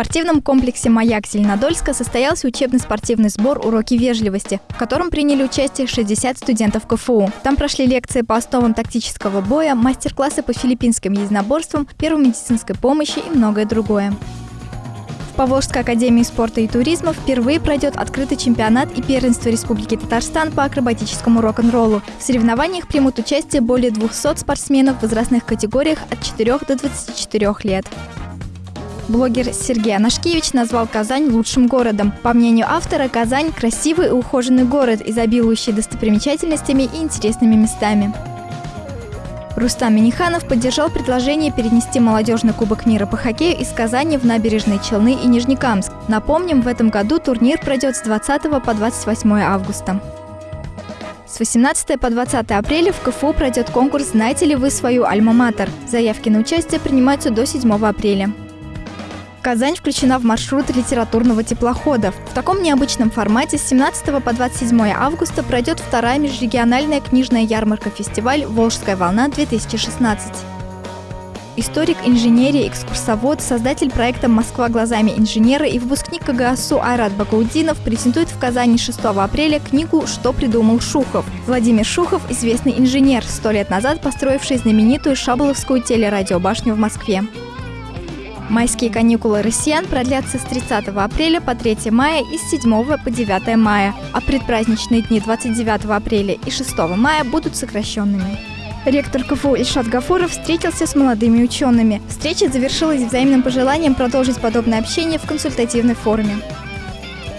спортивном комплексе «Маяк» Зеленодольска состоялся учебный спортивный сбор «Уроки вежливости», в котором приняли участие 60 студентов КФУ. Там прошли лекции по основам тактического боя, мастер-классы по филиппинским единоборствам, первой медицинской помощи и многое другое. В Поволжской академии спорта и туризма впервые пройдет открытый чемпионат и первенство Республики Татарстан по акробатическому рок-н-роллу. В соревнованиях примут участие более 200 спортсменов в возрастных категориях от 4 до 24 лет. Блогер Сергей Анашкевич назвал Казань лучшим городом. По мнению автора, Казань – красивый и ухоженный город, изобилующий достопримечательностями и интересными местами. Рустам Миниханов поддержал предложение перенести молодежный кубок мира по хоккею из Казани в набережные Челны и Нижнекамск. Напомним, в этом году турнир пройдет с 20 по 28 августа. С 18 по 20 апреля в КФУ пройдет конкурс «Знаете ли вы свою альма-матер?». Заявки на участие принимаются до 7 апреля. Казань включена в маршрут литературного теплохода. В таком необычном формате с 17 по 27 августа пройдет вторая межрегиональная книжная ярмарка-фестиваль «Волжская волна-2016». Историк инженерии, экскурсовод, создатель проекта «Москва глазами инженера» и выпускник КГАСУ Айрат Бакаудинов презентует в Казани 6 апреля книгу «Что придумал Шухов». Владимир Шухов – известный инженер, сто лет назад построивший знаменитую Шаболовскую телерадиобашню в Москве. Майские каникулы россиян продлятся с 30 апреля по 3 мая и с 7 по 9 мая, а предпраздничные дни 29 апреля и 6 мая будут сокращенными. Ректор КФУ Ильшат Гафуров встретился с молодыми учеными. Встреча завершилась взаимным пожеланием продолжить подобное общение в консультативной форме.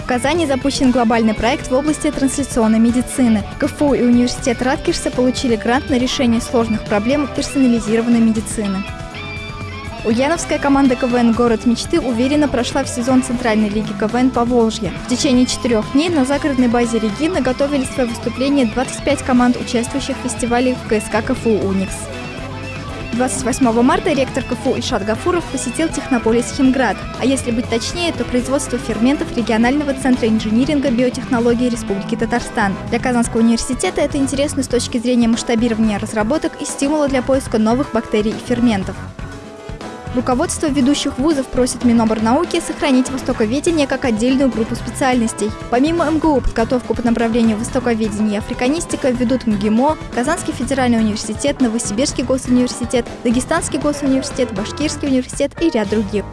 В Казани запущен глобальный проект в области трансляционной медицины. КФУ и университет Раткишса получили грант на решение сложных проблем персонализированной медицины. Ульяновская команда КВН «Город мечты» уверенно прошла в сезон Центральной лиги КВН по Волжье. В течение четырех дней на загородной базе Регина готовили свое выступление 25 команд, участвующих в фестивале в КСК КФУ «Уникс». 28 марта ректор КФУ Ишат Гафуров посетил технополис Химград, а если быть точнее, то производство ферментов регионального центра инжиниринга биотехнологии Республики Татарстан. Для Казанского университета это интересно с точки зрения масштабирования разработок и стимула для поиска новых бактерий и ферментов. Руководство ведущих вузов просит Миноборнауки сохранить востоковедение как отдельную группу специальностей. Помимо МГУ, подготовку по направлению востоковедения и африканистика ведут МГИМО, Казанский федеральный университет, Новосибирский госуниверситет, Дагестанский госуниверситет, Башкирский университет и ряд других.